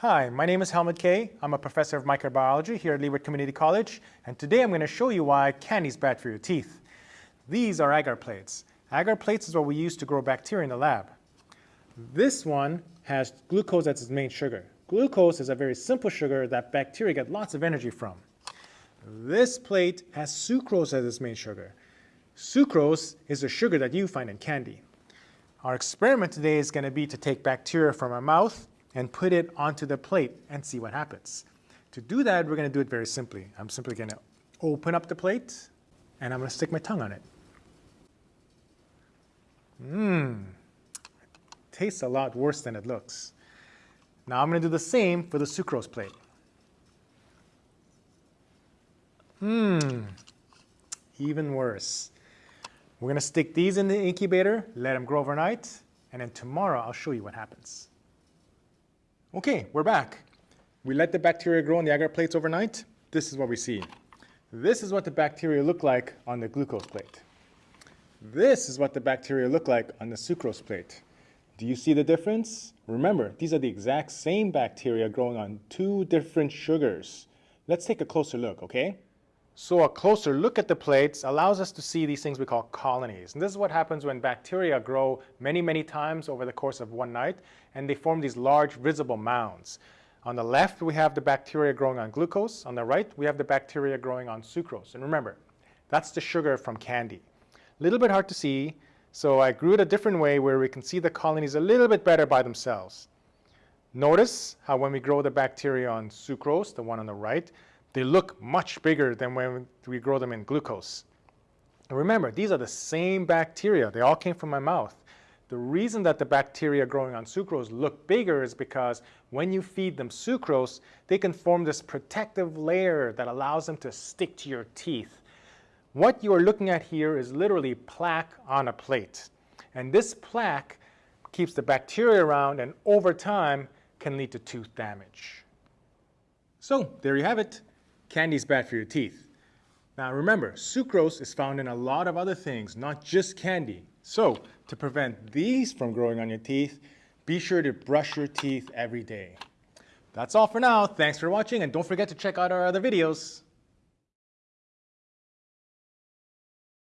Hi, my name is Helmut Kaye. I'm a professor of microbiology here at Leeward Community College, and today I'm going to show you why candy is bad for your teeth. These are agar plates. Agar plates is what we use to grow bacteria in the lab. This one has glucose as its main sugar. Glucose is a very simple sugar that bacteria get lots of energy from. This plate has sucrose as its main sugar. Sucrose is a sugar that you find in candy. Our experiment today is going to be to take bacteria from our mouth and put it onto the plate and see what happens. To do that, we're going to do it very simply. I'm simply going to open up the plate and I'm going to stick my tongue on it. Mmm, tastes a lot worse than it looks. Now I'm going to do the same for the sucrose plate. Mmm, even worse. We're going to stick these in the incubator, let them grow overnight, and then tomorrow I'll show you what happens. Okay, we're back. We let the bacteria grow on the agar plates overnight. This is what we see. This is what the bacteria look like on the glucose plate. This is what the bacteria look like on the sucrose plate. Do you see the difference? Remember, these are the exact same bacteria growing on two different sugars. Let's take a closer look, okay? So a closer look at the plates allows us to see these things we call colonies. And this is what happens when bacteria grow many, many times over the course of one night, and they form these large visible mounds. On the left, we have the bacteria growing on glucose. On the right, we have the bacteria growing on sucrose. And remember, that's the sugar from candy. A little bit hard to see, so I grew it a different way where we can see the colonies a little bit better by themselves. Notice how when we grow the bacteria on sucrose, the one on the right, they look much bigger than when we grow them in glucose. And remember, these are the same bacteria. They all came from my mouth. The reason that the bacteria growing on sucrose look bigger is because when you feed them sucrose, they can form this protective layer that allows them to stick to your teeth. What you are looking at here is literally plaque on a plate. And this plaque keeps the bacteria around and over time can lead to tooth damage. So there you have it. Candy is bad for your teeth. Now remember, sucrose is found in a lot of other things, not just candy. So to prevent these from growing on your teeth, be sure to brush your teeth every day. That's all for now. Thanks for watching and don't forget to check out our other videos.